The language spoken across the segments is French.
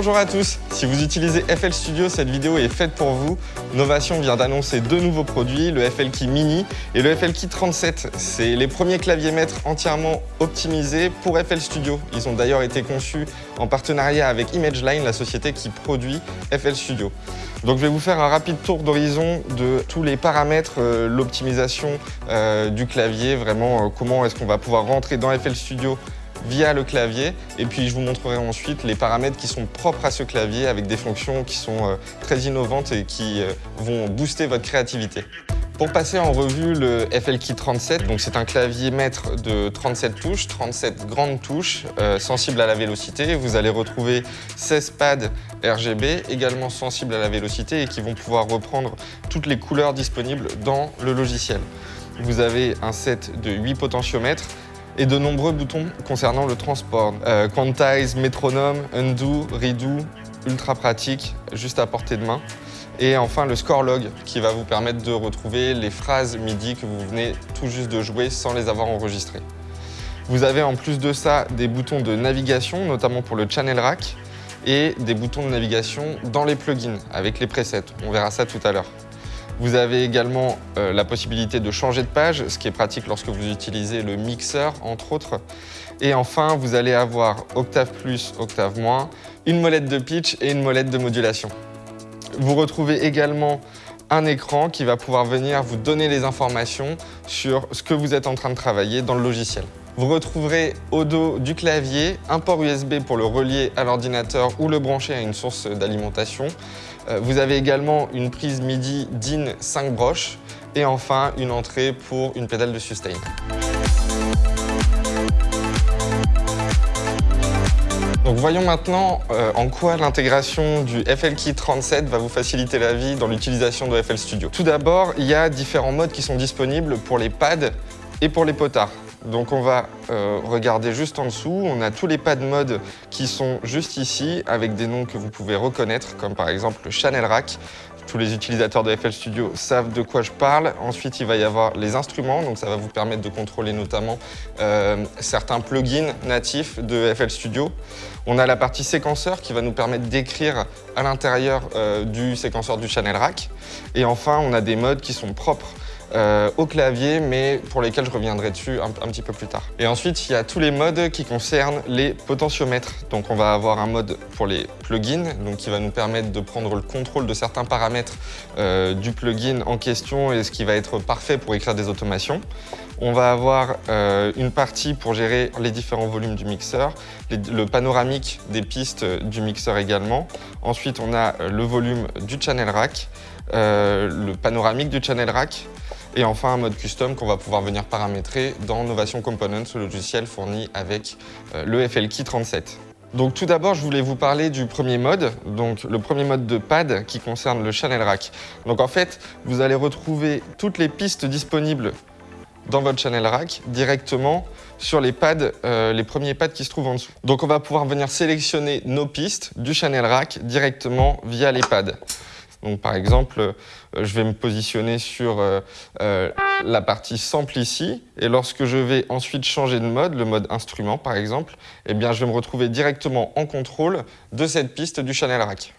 Bonjour à tous, si vous utilisez FL Studio, cette vidéo est faite pour vous. Novation vient d'annoncer deux nouveaux produits, le FL Key Mini et le FL Key 37. C'est les premiers claviers maîtres entièrement optimisés pour FL Studio. Ils ont d'ailleurs été conçus en partenariat avec ImageLine, la société qui produit FL Studio. Donc je vais vous faire un rapide tour d'horizon de tous les paramètres, euh, l'optimisation euh, du clavier, vraiment euh, comment est-ce qu'on va pouvoir rentrer dans FL Studio via le clavier et puis je vous montrerai ensuite les paramètres qui sont propres à ce clavier avec des fonctions qui sont euh, très innovantes et qui euh, vont booster votre créativité. Pour passer en revue le FLKey 37, donc c'est un clavier maître de 37 touches, 37 grandes touches euh, sensibles à la vélocité. Vous allez retrouver 16 pads RGB également sensibles à la vélocité et qui vont pouvoir reprendre toutes les couleurs disponibles dans le logiciel. Vous avez un set de 8 potentiomètres et de nombreux boutons concernant le transport. Euh, quantize, métronome, undo, redo, ultra pratique, juste à portée de main. Et enfin le score log qui va vous permettre de retrouver les phrases MIDI que vous venez tout juste de jouer sans les avoir enregistrées. Vous avez en plus de ça des boutons de navigation, notamment pour le channel rack, et des boutons de navigation dans les plugins avec les presets. On verra ça tout à l'heure. Vous avez également euh, la possibilité de changer de page, ce qui est pratique lorsque vous utilisez le mixeur, entre autres. Et enfin, vous allez avoir octave plus, octave moins, une molette de pitch et une molette de modulation. Vous retrouvez également un écran qui va pouvoir venir vous donner les informations sur ce que vous êtes en train de travailler dans le logiciel. Vous retrouverez au dos du clavier un port USB pour le relier à l'ordinateur ou le brancher à une source d'alimentation. Euh, vous avez également une prise MIDI DIN 5 broches et enfin une entrée pour une pédale de sustain. Voyons maintenant euh, en quoi l'intégration du FL Key 37 va vous faciliter la vie dans l'utilisation de FL Studio. Tout d'abord, il y a différents modes qui sont disponibles pour les pads et pour les potards. Donc on va euh, regarder juste en dessous, on a tous les pads mode qui sont juste ici avec des noms que vous pouvez reconnaître comme par exemple le Channel Rack. Tous les utilisateurs de FL Studio savent de quoi je parle. Ensuite, il va y avoir les instruments, donc ça va vous permettre de contrôler notamment euh, certains plugins natifs de FL Studio. On a la partie séquenceur qui va nous permettre d'écrire à l'intérieur euh, du séquenceur du Channel Rack. Et enfin, on a des modes qui sont propres euh, au clavier, mais pour lesquels je reviendrai dessus un, petit peu plus tard. Et ensuite, il y a tous les modes qui concernent les potentiomètres. Donc on va avoir un mode pour les plugins, donc qui va nous permettre de prendre le contrôle de certains paramètres euh, du plugin en question et ce qui va être parfait pour écrire des automations. On va avoir euh, une partie pour gérer les différents volumes du mixeur, le panoramique des pistes du mixeur également. Ensuite, on a le volume du channel rack, le panoramique du channel rack, et enfin, un mode custom qu'on va pouvoir venir paramétrer dans Novation Components, le logiciel fourni avec euh, le FLKey 37. Donc tout d'abord, je voulais vous parler du premier mode, donc le premier mode de pad qui concerne le channel rack. Donc en fait, vous allez retrouver toutes les pistes disponibles dans votre channel rack directement sur les pads, euh, les premiers pads qui se trouvent en dessous. Donc on va pouvoir venir sélectionner nos pistes du channel rack directement via les pads. Donc par exemple, euh, je vais me positionner sur euh, euh, la partie sample ici, et lorsque je vais ensuite changer de mode, le mode instrument par exemple, eh je vais me retrouver directement en contrôle de cette piste du channel rack.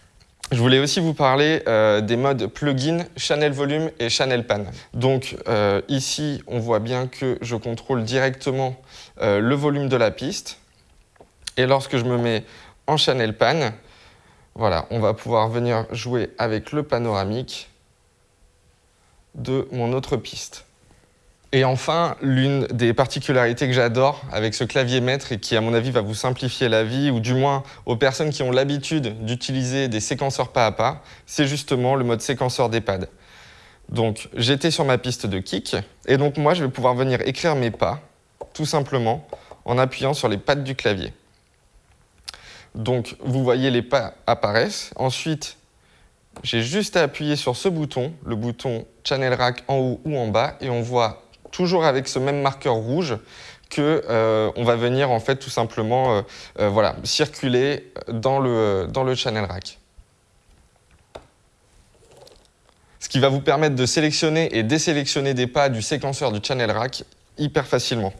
Je voulais aussi vous parler des modes plugin, channel volume et channel pan. Donc ici, on voit bien que je contrôle directement le volume de la piste. Et lorsque je me mets en channel pan, voilà, on va pouvoir venir jouer avec le panoramique de mon autre piste. Et enfin, l'une des particularités que j'adore avec ce clavier maître et qui, à mon avis, va vous simplifier la vie, ou du moins aux personnes qui ont l'habitude d'utiliser des séquenceurs pas à pas, c'est justement le mode séquenceur des pads. Donc, j'étais sur ma piste de kick, et donc moi, je vais pouvoir venir écrire mes pas, tout simplement, en appuyant sur les pattes du clavier. Donc, vous voyez les pas apparaissent. Ensuite, j'ai juste à appuyer sur ce bouton, le bouton Channel Rack en haut ou en bas, et on voit toujours avec ce même marqueur rouge que euh, on va venir en fait tout simplement euh, euh, voilà, circuler dans le, dans le Channel Rack. Ce qui va vous permettre de sélectionner et désélectionner des pas du séquenceur du Channel Rack hyper facilement.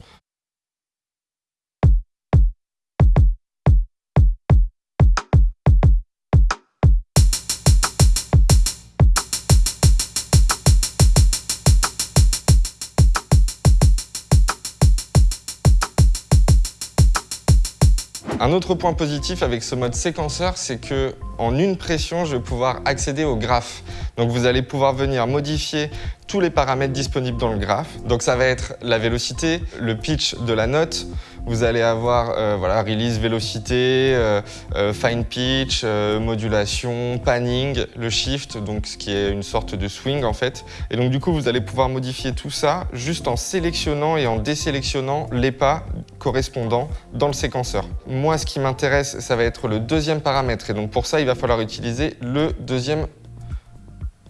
Un autre point positif avec ce mode séquenceur, c'est que en une pression, je vais pouvoir accéder au graphe. Donc vous allez pouvoir venir modifier tous les paramètres disponibles dans le graphe. Donc ça va être la vélocité, le pitch de la note, vous allez avoir euh, voilà, release, vélocité, euh, euh, fine pitch, modulation, panning, le shift, donc ce qui est une sorte de swing en fait. Et donc du coup, vous allez pouvoir modifier tout ça juste en sélectionnant et en désélectionnant les pas correspondants dans le séquenceur. Moi, ce qui m'intéresse, ça va être le deuxième paramètre. Et donc pour ça, il va falloir utiliser le deuxième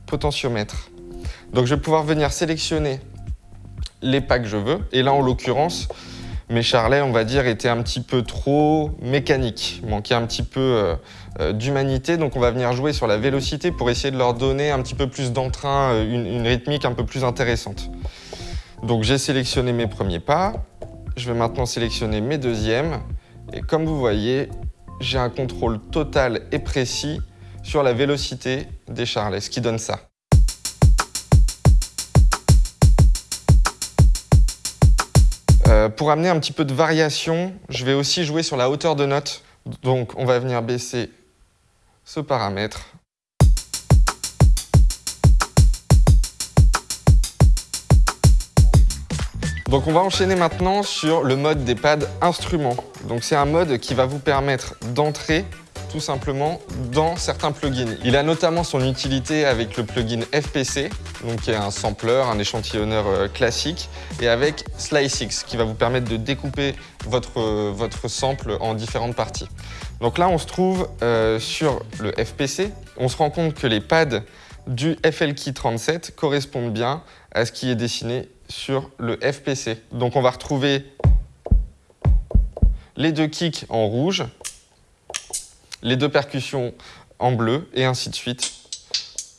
potentiomètre. Donc je vais pouvoir venir sélectionner les pas que je veux. Et là, en l'occurrence, mes charlets, on va dire, étaient un petit peu trop mécaniques, manquaient un petit peu euh, euh, d'humanité. Donc on va venir jouer sur la vélocité pour essayer de leur donner un petit peu plus d'entrain, euh, une, rythmique un peu plus intéressante. Donc j'ai sélectionné mes premiers pas, je vais maintenant sélectionner mes deuxièmes. Et comme vous voyez, j'ai un contrôle total et précis sur la vélocité des charlets, ce qui donne ça. Euh, pour amener un petit peu de variation, je vais aussi jouer sur la hauteur de note. Donc on va venir baisser ce paramètre. Donc on va enchaîner maintenant sur le mode des pads instruments. Donc c'est un mode qui va vous permettre d'entrer tout simplement dans certains plugins. Il a notamment son utilité avec le plugin FPC, donc qui est un sampler, un échantillonneur euh, classique, et avec SliceX, qui va vous permettre de découper votre, euh, votre sample en différentes parties. Donc là, on se trouve euh, sur le FPC. On se rend compte que les pads du FLKey 37 correspondent bien à ce qui est dessiné sur le FPC. Donc on va retrouver les deux kicks en rouge les deux percussions en bleu et ainsi de suite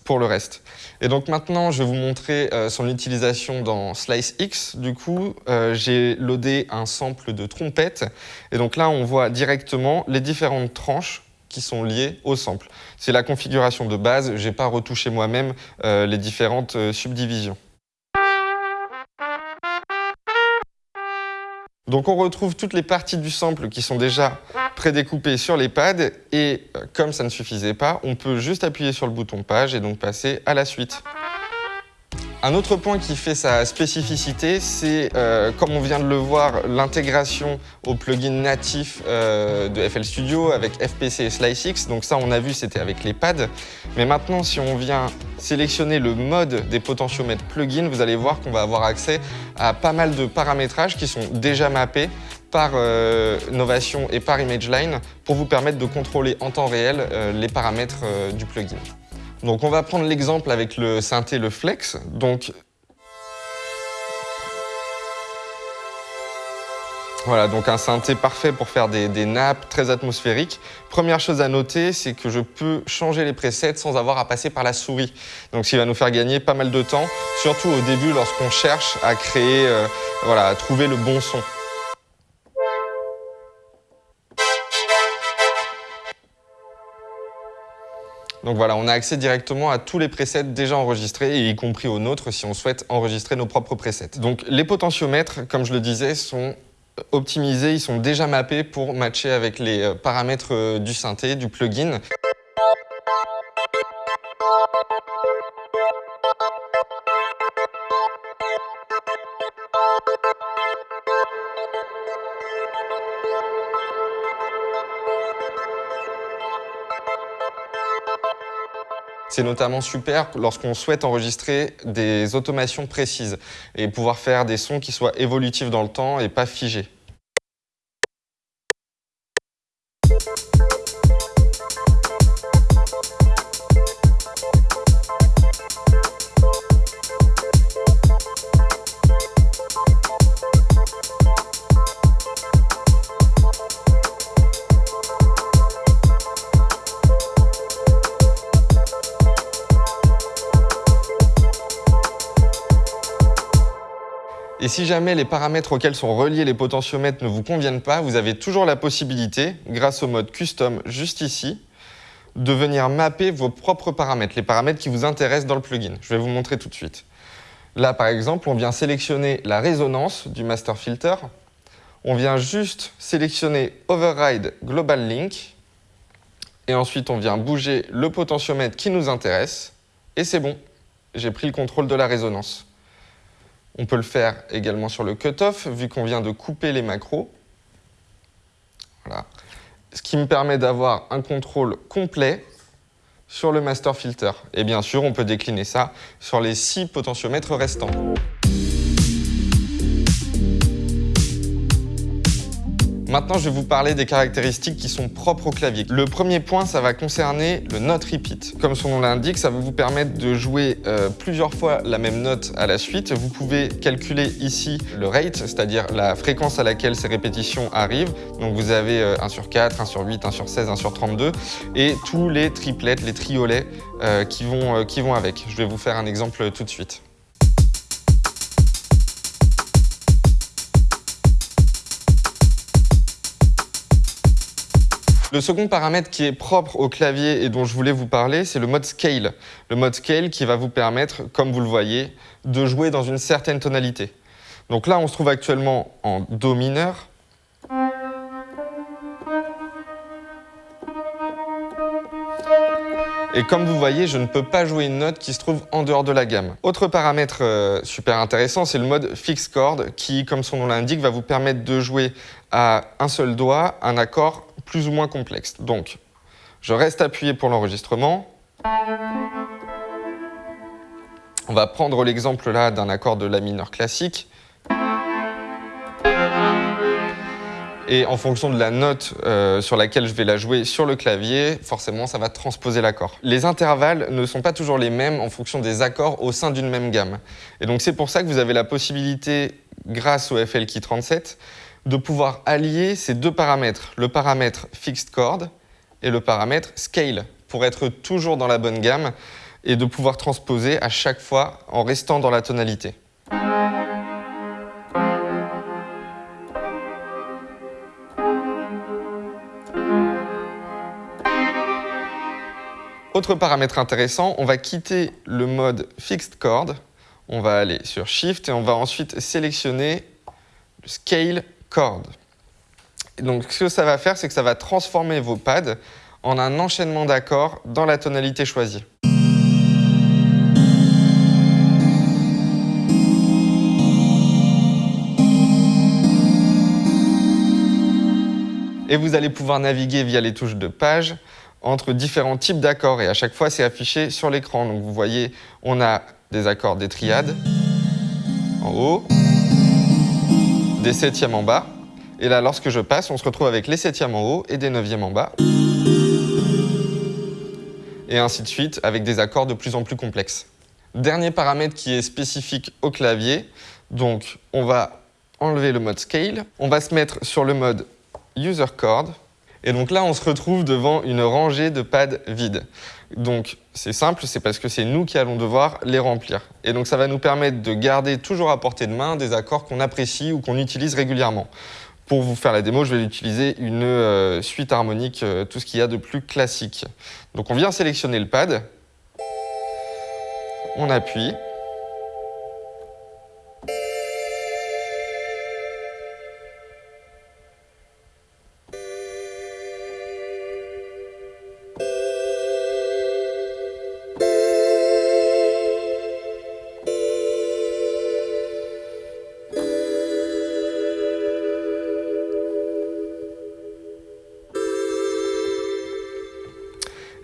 pour le reste. Et donc maintenant, je vais vous montrer euh, son utilisation dans Slice X. Du coup, euh, j'ai loadé un sample de trompette. Et donc là, on voit directement les différentes tranches qui sont liées au sample. C'est la configuration de base. Je n'ai pas retouché moi-même euh, les différentes subdivisions. Donc on retrouve toutes les parties du sample qui sont déjà prédécoupées sur les pads et euh, comme ça ne suffisait pas, on peut juste appuyer sur le bouton page et donc passer à la suite. Un autre point qui fait sa spécificité, c'est, euh, comme on vient de le voir, l'intégration au plugin natif euh, de FL Studio avec FPC et SliceX. Donc ça, on a vu, c'était avec les pads. Mais maintenant, si on vient sélectionner le mode des potentiomètres plugin, vous allez voir qu'on va avoir accès à pas mal de paramétrages qui sont déjà mappés par euh, Novation et par ImageLine pour vous permettre de contrôler en temps réel les paramètres du plugin. Donc on va prendre l'exemple avec le synthé, le flex. Donc Voilà, donc un synthé parfait pour faire des, nappes très atmosphériques. Première chose à noter, c'est que je peux changer les presets sans avoir à passer par la souris. Donc ce qui va nous faire gagner pas mal de temps, surtout au début lorsqu'on cherche à créer, euh, voilà, à trouver le bon son. Donc voilà, on a accès directement à tous les presets déjà enregistrés, y compris aux nôtres si on souhaite enregistrer nos propres presets. Donc les potentiomètres, comme je le disais, sont optimisés, ils sont déjà mappés pour matcher avec les euh, paramètres euh, du synthé, du plugin. C'est notamment super lorsqu'on souhaite enregistrer des automations précises et pouvoir faire des sons qui soient évolutifs dans le temps et pas figés. Et si jamais les paramètres auxquels sont reliés les potentiomètres ne vous conviennent pas, vous avez toujours la possibilité, grâce au mode Custom juste ici, de venir mapper vos propres paramètres, les paramètres qui vous intéressent dans le plugin. Je vais vous montrer tout de suite. Là, par exemple, on vient sélectionner la résonance du master filter. on vient juste sélectionner Override Global Link et ensuite on vient bouger le potentiomètre qui nous intéresse et c'est bon, j'ai pris le contrôle de la résonance. On peut le faire également sur le cutoff vu qu'on vient de couper les macros. Voilà. Ce qui me permet d'avoir un contrôle complet sur le master filter. Et bien sûr, on peut décliner ça sur les six potentiomètres restants. Maintenant, je vais vous parler des caractéristiques qui sont propres au clavier. Le premier point, ça va concerner le note repeat. Comme son nom l'indique, ça va vous permettre de jouer euh, plusieurs fois la même note à la suite. Vous pouvez calculer ici le rate, c'est-à-dire la fréquence à laquelle ces répétitions arrivent. Donc vous avez 1 euh, sur 4, 1 sur 8, 1 sur 16, 1 sur 32 et tous les triplets, les triolets euh, qui, vont, qui vont avec. Je vais vous faire un exemple tout de suite. Le second paramètre qui est propre au clavier et dont je voulais vous parler, c'est le mode Scale. Le mode Scale qui va vous permettre, comme vous le voyez, de jouer dans une certaine tonalité. Donc là, on se trouve actuellement en Do mineur. Et comme vous voyez, je ne peux pas jouer une note qui se trouve en dehors de la gamme. Autre paramètre euh, super intéressant, c'est le mode Fixed Chord qui, comme son nom l'indique, va vous permettre de jouer à un seul doigt un accord plus ou moins complexe. Donc, je reste appuyé pour l'enregistrement. On va prendre l'exemple là d'un accord de La mineur classique. Et en fonction de la note euh, sur laquelle je vais la jouer sur le clavier, forcément, ça va transposer l'accord. Les intervalles ne sont pas toujours les mêmes en fonction des accords au sein d'une même gamme. Et donc, c'est pour ça que vous avez la possibilité, grâce au FL Key 37, de pouvoir allier ces deux paramètres, le paramètre Fixed Chord et le paramètre Scale, pour être toujours dans la bonne gamme et de pouvoir transposer à chaque fois en restant dans la tonalité. Autre paramètre intéressant, on va quitter le mode Fixed Chord, on va aller sur Shift et on va ensuite sélectionner le Scale Donc ce que ça va faire, c'est que ça va transformer vos pads en un enchaînement d'accords dans la tonalité choisie. Et vous allez pouvoir naviguer via les touches de page entre différents types d'accords et à chaque fois c'est affiché sur l'écran. Donc vous voyez, on a des accords des triades en haut, des septièmes en bas. Et là, lorsque je passe, on se retrouve avec les septièmes en haut et des neuvièmes en bas. Et ainsi de suite, avec des accords de plus en plus complexes. Dernier paramètre qui est spécifique au clavier, donc on va enlever le mode Scale, on va se mettre sur le mode User Chord, et donc là, on se retrouve devant une rangée de pads vides. Donc c'est simple, c'est parce que c'est nous qui allons devoir les remplir. Et donc ça va nous permettre de garder toujours à portée de main des accords qu'on apprécie ou qu'on utilise régulièrement. Pour vous faire la démo, je vais utiliser une euh, suite harmonique, euh, tout ce qu'il y a de plus classique. Donc on vient sélectionner le pad, on appuie,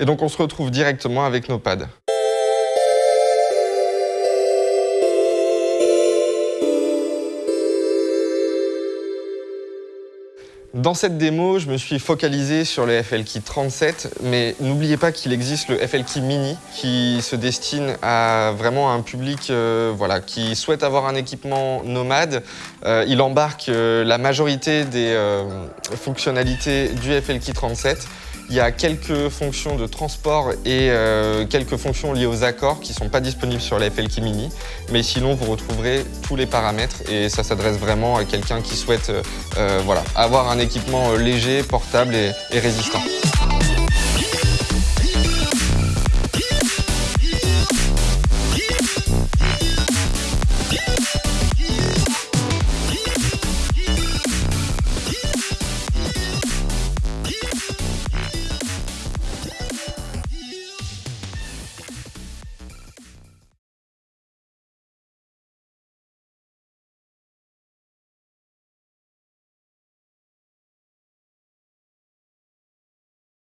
Et donc on se retrouve directement avec nos pads. Dans cette démo, je me suis focalisé sur le FLKey 37, mais n'oubliez pas qu'il existe le FLKey Mini qui se destine à vraiment un public euh, voilà, qui souhaite avoir un équipement nomade. Euh, il embarque euh, la majorité des fonctionnalités du FLKey 37 il y a quelques fonctions de transport et euh, quelques fonctions liées aux accords qui ne sont pas disponibles sur la FLK Mini. Mais sinon, vous retrouverez tous les paramètres et ça s'adresse vraiment à quelqu'un qui souhaite euh, euh, avoir un équipement léger, portable et résistant.